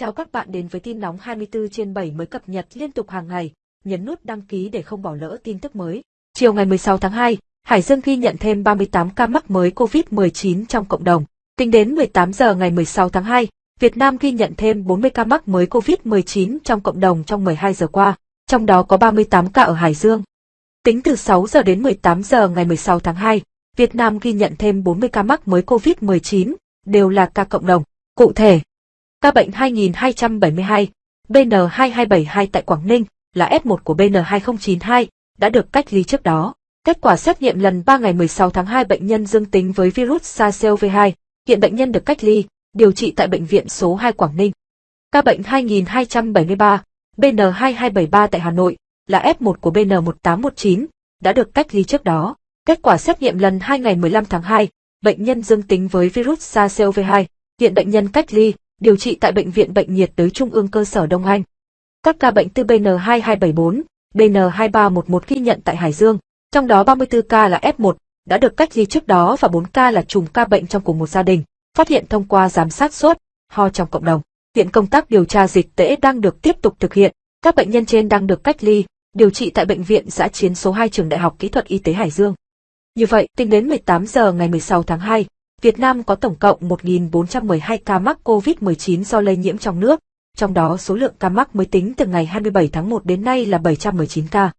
Chào các bạn đến với tin nóng 24 trên 7 mới cập nhật liên tục hàng ngày, nhấn nút đăng ký để không bỏ lỡ tin tức mới. Chiều ngày 16 tháng 2, Hải Dương ghi nhận thêm 38 ca mắc mới COVID-19 trong cộng đồng. Tính đến 18 giờ ngày 16 tháng 2, Việt Nam ghi nhận thêm 40 ca mắc mới COVID-19 trong cộng đồng trong 12 giờ qua, trong đó có 38 ca ở Hải Dương. Tính từ 6 giờ đến 18 giờ ngày 16 tháng 2, Việt Nam ghi nhận thêm 40 ca mắc mới COVID-19, đều là ca cộng đồng. Cụ thể, ca bệnh 2272, BN2272 tại Quảng Ninh là F1 của BN2092, đã được cách ly trước đó. Kết quả xét nghiệm lần 3 ngày 16 tháng 2 bệnh nhân dương tính với virus SARS-CoV-2, hiện bệnh nhân được cách ly, điều trị tại bệnh viện số 2 Quảng Ninh. Ca bệnh 2273, BN2273 tại Hà Nội là F1 của BN1819, đã được cách ly trước đó. Kết quả xét nghiệm lần 2 ngày 15 tháng 2, bệnh nhân dương tính với virus SARS-CoV-2, hiện bệnh nhân cách ly, điều trị tại Bệnh viện Bệnh nhiệt đới Trung ương cơ sở Đông Anh. Các ca bệnh từ BN2274, BN2311 ghi nhận tại Hải Dương, trong đó 34 ca là F1, đã được cách ly trước đó và 4 ca là trùng ca bệnh trong cùng một gia đình, phát hiện thông qua giám sát sốt, ho trong cộng đồng. Hiện công tác điều tra dịch tễ đang được tiếp tục thực hiện, các bệnh nhân trên đang được cách ly, điều trị tại Bệnh viện giã chiến số 2 Trường Đại học Kỹ thuật Y tế Hải Dương. Như vậy, tính đến 18 giờ ngày 16 tháng 2, Việt Nam có tổng cộng 1.412 ca mắc COVID-19 do lây nhiễm trong nước, trong đó số lượng ca mắc mới tính từ ngày 27 tháng 1 đến nay là 719 ca.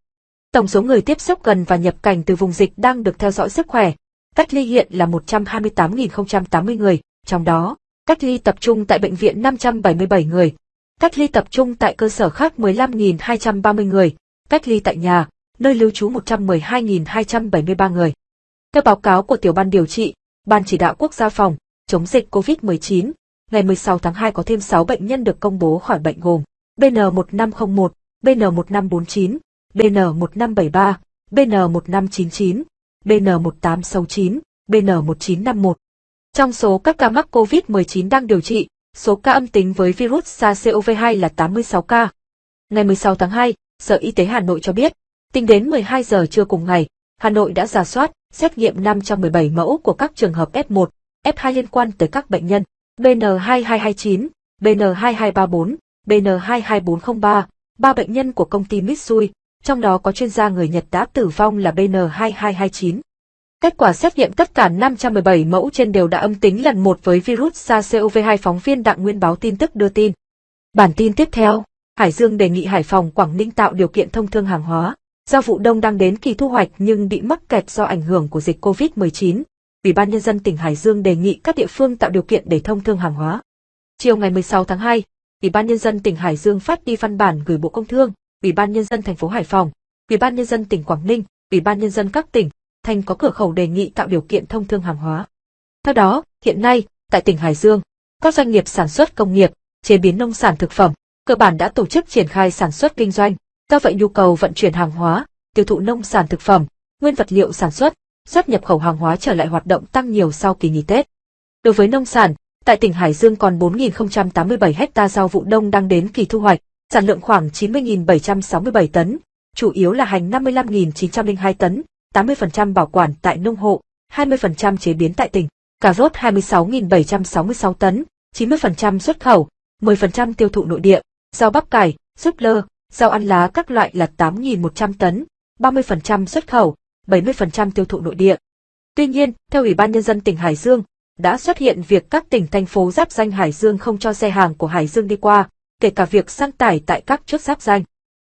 Tổng số người tiếp xúc gần và nhập cảnh từ vùng dịch đang được theo dõi sức khỏe, cách ly hiện là 128.080 người, trong đó, cách ly tập trung tại bệnh viện 577 người, cách ly tập trung tại cơ sở khác 15.230 người, cách ly tại nhà, nơi lưu trú 112.273 người. Theo báo cáo của tiểu ban điều trị, Ban chỉ đạo quốc gia phòng chống dịch COVID-19, ngày 16 tháng 2 có thêm 6 bệnh nhân được công bố khỏi bệnh gồm BN1501, BN1549, BN1573, BN1599, BN1869, BN1951. Trong số các ca mắc COVID-19 đang điều trị, số ca âm tính với virus SARS-CoV-2 là 86 ca. Ngày 16 tháng 2, Sở Y tế Hà Nội cho biết, tính đến 12 giờ trưa cùng ngày, Hà Nội đã giả soát, xét nghiệm 517 mẫu của các trường hợp F1, F2 liên quan tới các bệnh nhân BN2229, BN2234, BN22403, ba bệnh nhân của công ty Mitsui, trong đó có chuyên gia người Nhật đã tử vong là BN2229. Kết quả xét nghiệm tất cả 517 mẫu trên đều đã âm tính lần một với virus SARS-CoV-2 phóng viên Đặng Nguyên báo tin tức đưa tin. Bản tin tiếp theo, Hải Dương đề nghị Hải Phòng Quảng Ninh tạo điều kiện thông thương hàng hóa. Do vụ đông đang đến kỳ thu hoạch nhưng bị mắc kẹt do ảnh hưởng của dịch COVID-19, Ủy ban Nhân dân tỉnh Hải Dương đề nghị các địa phương tạo điều kiện để thông thương hàng hóa. Chiều ngày 16 tháng 2, Ủy ban Nhân dân tỉnh Hải Dương phát đi văn bản gửi Bộ Công Thương, Ủy ban Nhân dân thành phố Hải Phòng, Ủy ban Nhân dân tỉnh Quảng Ninh, Ủy ban Nhân dân các tỉnh, thành có cửa khẩu đề nghị tạo điều kiện thông thương hàng hóa. Theo đó, hiện nay, tại tỉnh Hải Dương, các doanh nghiệp sản xuất công nghiệp, chế biến nông sản thực phẩm, cơ bản đã tổ chức triển khai sản xuất kinh doanh, Do vậy nhu cầu vận chuyển hàng hóa, tiêu thụ nông sản thực phẩm, nguyên vật liệu sản xuất, xuất nhập khẩu hàng hóa trở lại hoạt động tăng nhiều sau kỳ nghỉ Tết. Đối với nông sản, tại tỉnh Hải Dương còn 4.087 hecta rau vụ đông đang đến kỳ thu hoạch, sản lượng khoảng 90.767 tấn, chủ yếu là hành 55.902 tấn, 80% bảo quản tại nông hộ, 20% chế biến tại tỉnh, cà rốt 26.766 tấn, 90% xuất khẩu, 10% tiêu thụ nội địa, rau bắp cải, súp lơ, Rau ăn lá các loại là 8.100 tấn, 30% xuất khẩu, 70% tiêu thụ nội địa. Tuy nhiên, theo Ủy ban Nhân dân tỉnh Hải Dương, đã xuất hiện việc các tỉnh thành phố giáp danh Hải Dương không cho xe hàng của Hải Dương đi qua, kể cả việc sang tải tại các chốt giáp danh.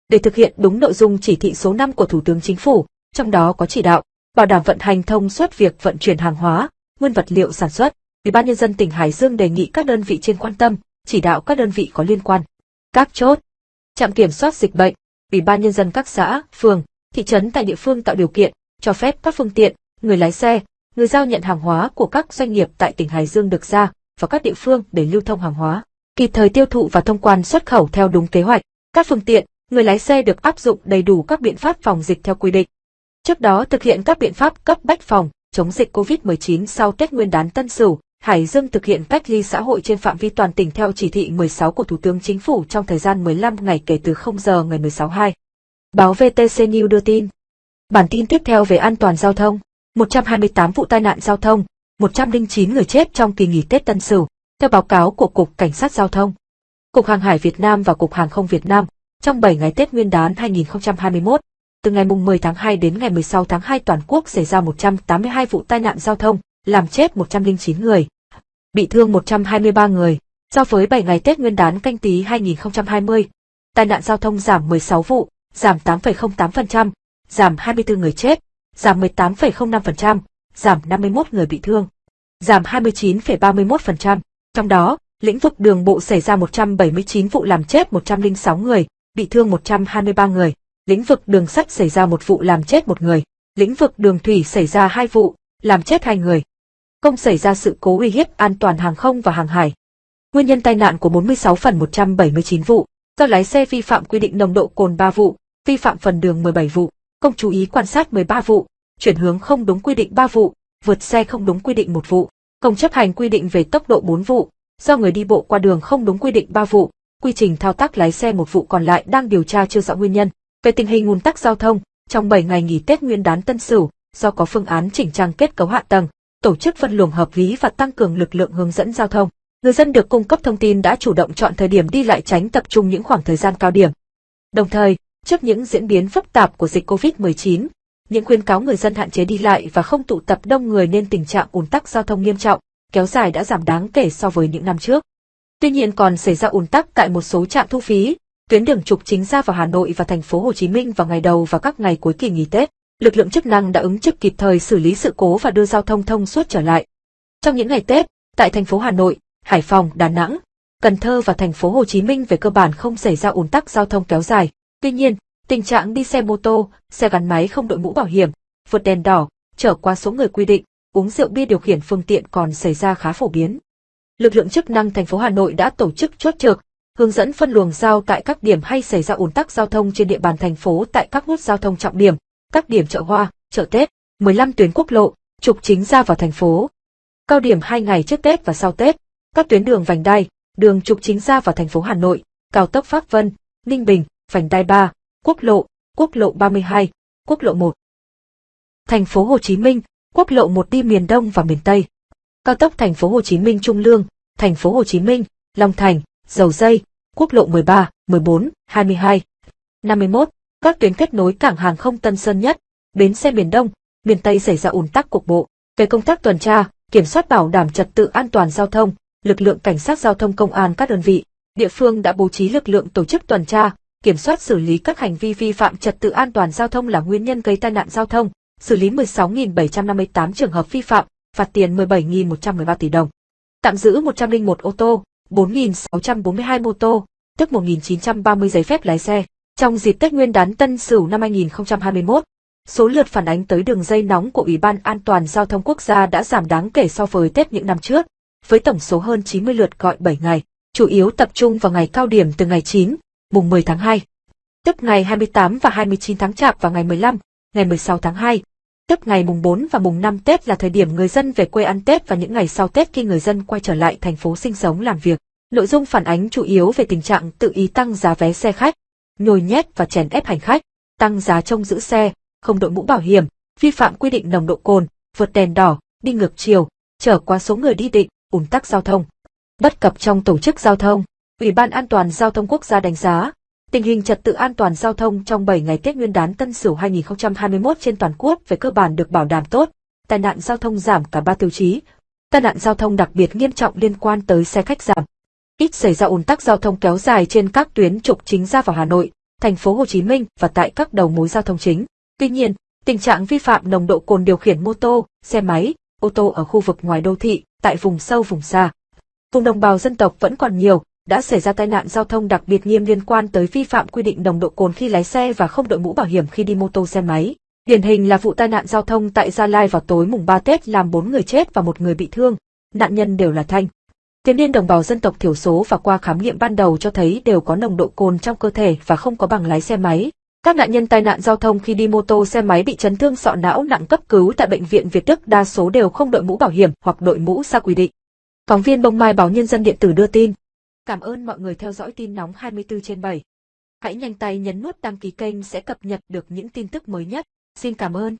Để thực hiện đúng nội dung chỉ thị số 5 của Thủ tướng Chính phủ, trong đó có chỉ đạo, bảo đảm vận hành thông suốt việc vận chuyển hàng hóa, nguyên vật liệu sản xuất, Ủy ban Nhân dân tỉnh Hải Dương đề nghị các đơn vị trên quan tâm, chỉ đạo các đơn vị có liên quan. Các chốt, trạm kiểm soát dịch bệnh, ủy ban nhân dân các xã, phường, thị trấn tại địa phương tạo điều kiện, cho phép các phương tiện, người lái xe, người giao nhận hàng hóa của các doanh nghiệp tại tỉnh Hải Dương được ra và các địa phương để lưu thông hàng hóa, kịp thời tiêu thụ và thông quan xuất khẩu theo đúng kế hoạch. Các phương tiện, người lái xe được áp dụng đầy đủ các biện pháp phòng dịch theo quy định. Trước đó thực hiện các biện pháp cấp bách phòng chống dịch COVID-19 sau Tết Nguyên đán Tân Sửu, Hải Dương thực hiện cách ly xã hội trên phạm vi toàn tỉnh theo chỉ thị 16 của Thủ tướng Chính phủ trong thời gian 15 ngày kể từ 0 giờ ngày 16 2. Báo VTC News đưa tin. Bản tin tiếp theo về an toàn giao thông. 128 vụ tai nạn giao thông, 109 người chết trong kỳ nghỉ Tết Tân Sửu, theo báo cáo của Cục Cảnh sát Giao thông. Cục Hàng hải Việt Nam và Cục Hàng không Việt Nam trong 7 ngày Tết Nguyên đán 2021, từ ngày 10 tháng 2 đến ngày 16 tháng 2 toàn quốc xảy ra 182 vụ tai nạn giao thông, làm chết 109 người, bị thương 123 người. So với 7 ngày Tết Nguyên đán canh tí 2020, tai nạn giao thông giảm 16 vụ, giảm 8,08%, giảm 24 người chết, giảm 18,05%, giảm 51 người bị thương, giảm 29,31%. Trong đó, lĩnh vực đường bộ xảy ra 179 vụ làm chết 106 người, bị thương 123 người. Lĩnh vực đường sắt xảy ra một vụ làm chết một người. Lĩnh vực đường thủy xảy ra hai vụ, làm chết hai người. Không xảy ra sự cố uy hiếp an toàn hàng không và hàng hải. Nguyên nhân tai nạn của 46 phần 179 vụ, do lái xe vi phạm quy định nồng độ cồn 3 vụ, vi phạm phần đường 17 vụ, không chú ý quan sát 13 vụ, chuyển hướng không đúng quy định 3 vụ, vượt xe không đúng quy định một vụ, không chấp hành quy định về tốc độ 4 vụ, do người đi bộ qua đường không đúng quy định 3 vụ, quy trình thao tác lái xe một vụ còn lại đang điều tra chưa rõ nguyên nhân. Về tình hình ùn tắc giao thông, trong 7 ngày nghỉ Tết Nguyên đán Tân Sửu, do có phương án chỉnh trang kết cấu hạ tầng, tổ chức phân luồng hợp lý và tăng cường lực lượng hướng dẫn giao thông. Người dân được cung cấp thông tin đã chủ động chọn thời điểm đi lại tránh tập trung những khoảng thời gian cao điểm. Đồng thời, trước những diễn biến phức tạp của dịch COVID-19, những khuyến cáo người dân hạn chế đi lại và không tụ tập đông người nên tình trạng ùn tắc giao thông nghiêm trọng, kéo dài đã giảm đáng kể so với những năm trước. Tuy nhiên còn xảy ra ùn tắc tại một số trạm thu phí, tuyến đường trục chính ra vào Hà Nội và thành phố Hồ Chí Minh vào ngày đầu và các ngày cuối kỳ nghỉ Tết. Lực lượng chức năng đã ứng trực kịp thời xử lý sự cố và đưa giao thông thông suốt trở lại. Trong những ngày Tết, tại thành phố Hà Nội, Hải Phòng, Đà Nẵng, Cần Thơ và thành phố Hồ Chí Minh về cơ bản không xảy ra ùn tắc giao thông kéo dài. Tuy nhiên, tình trạng đi xe mô tô, xe gắn máy không đội mũ bảo hiểm, vượt đèn đỏ, trở qua số người quy định, uống rượu bia điều khiển phương tiện còn xảy ra khá phổ biến. Lực lượng chức năng thành phố Hà Nội đã tổ chức chốt trực, hướng dẫn phân luồng giao tại các điểm hay xảy ra ùn tắc giao thông trên địa bàn thành phố tại các nút giao thông trọng điểm, các điểm chợ hoa, chợ Tết, 15 tuyến quốc lộ, trục chính ra vào thành phố. Cao điểm 2 ngày trước Tết và sau Tết, các tuyến đường vành đai, đường trục chính ra vào thành phố Hà Nội, cao tốc Pháp Vân, Ninh Bình, vành đai 3, quốc lộ, quốc lộ 32, quốc lộ 1. Thành phố Hồ Chí Minh, quốc lộ 1 đi miền Đông và miền Tây. Cao tốc thành phố Hồ Chí Minh Trung Lương, thành phố Hồ Chí Minh, Long Thành, Dầu Dây, quốc lộ 13, 14, 22, 51, các tuyến kết nối cảng hàng không Tân Sơn Nhất, bến xe miền Đông, miền Tây xảy ra ùn tắc cục bộ. Về công tác tuần tra, kiểm soát bảo đảm trật tự an toàn giao thông, lực lượng cảnh sát giao thông công an các đơn vị, địa phương đã bố trí lực lượng tổ chức tuần tra, kiểm soát xử lý các hành vi vi phạm trật tự an toàn giao thông là nguyên nhân gây tai nạn giao thông, xử lý 16.758 trường hợp vi phạm, phạt tiền 17.113 tỷ đồng. Tạm giữ 101 ô tô, 4.642 mô tô, tức 1.930 giấy phép lái xe. Trong dịp Tết Nguyên đán Tân Sửu năm 2021, số lượt phản ánh tới đường dây nóng của Ủy ban An toàn Giao thông Quốc gia đã giảm đáng kể so với Tết những năm trước, với tổng số hơn 90 lượt gọi 7 ngày, chủ yếu tập trung vào ngày cao điểm từ ngày 9, mùng 10 tháng 2, tức ngày 28 và 29 tháng Chạp và ngày 15, ngày 16 tháng 2, tức ngày mùng 4 và mùng 5 Tết là thời điểm người dân về quê ăn Tết và những ngày sau Tết khi người dân quay trở lại thành phố sinh sống làm việc. Nội dung phản ánh chủ yếu về tình trạng tự ý tăng giá vé xe khách, nhồi nhét và chèn ép hành khách, tăng giá trông giữ xe, không đội mũ bảo hiểm, vi phạm quy định nồng độ cồn, vượt đèn đỏ, đi ngược chiều, trở quá số người đi định, ùn tắc giao thông. Bất cập trong tổ chức giao thông, Ủy ban An toàn Giao thông Quốc gia đánh giá, tình hình trật tự an toàn giao thông trong 7 ngày Tết Nguyên đán Tân Sửu 2021 trên toàn quốc về cơ bản được bảo đảm tốt, tai nạn giao thông giảm cả ba tiêu chí. Tai nạn giao thông đặc biệt nghiêm trọng liên quan tới xe khách giảm. Ít xảy ra ùn tắc giao thông kéo dài trên các tuyến trục chính ra vào Hà Nội, thành phố Hồ Chí Minh và tại các đầu mối giao thông chính. Tuy nhiên, tình trạng vi phạm nồng độ cồn điều khiển mô tô, xe máy, ô tô ở khu vực ngoài đô thị, tại vùng sâu vùng xa. Vùng đồng bào dân tộc vẫn còn nhiều, đã xảy ra tai nạn giao thông đặc biệt nghiêm liên quan tới vi phạm quy định nồng độ cồn khi lái xe và không đội mũ bảo hiểm khi đi mô tô xe máy. Điển hình là vụ tai nạn giao thông tại Gia Lai vào tối mùng 3 Tết làm 4 người chết và một người bị thương. Nạn nhân đều là thanh tiến niên đồng bào dân tộc thiểu số và qua khám nghiệm ban đầu cho thấy đều có nồng độ cồn trong cơ thể và không có bằng lái xe máy. Các nạn nhân tai nạn giao thông khi đi mô tô xe máy bị chấn thương sọ não nặng cấp cứu tại bệnh viện Việt Đức đa số đều không đội mũ bảo hiểm hoặc đội mũ xa quy định. Phóng viên Bông Mai, báo Nhân dân điện tử đưa tin. Cảm ơn mọi người theo dõi tin nóng 24 trên 7. Hãy nhanh tay nhấn nút đăng ký kênh sẽ cập nhật được những tin tức mới nhất. Xin cảm ơn.